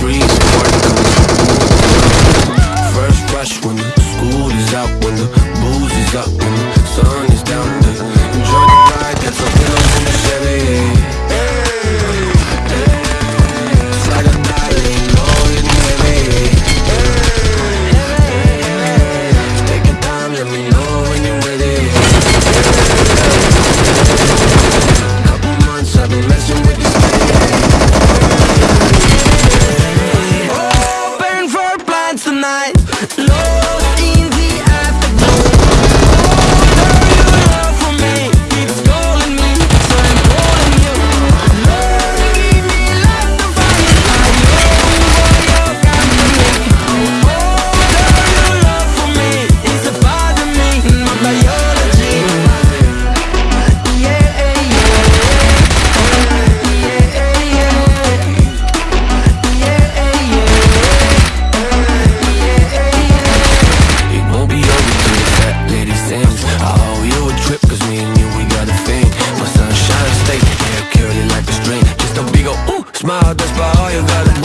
freeze smile, that's about all you got.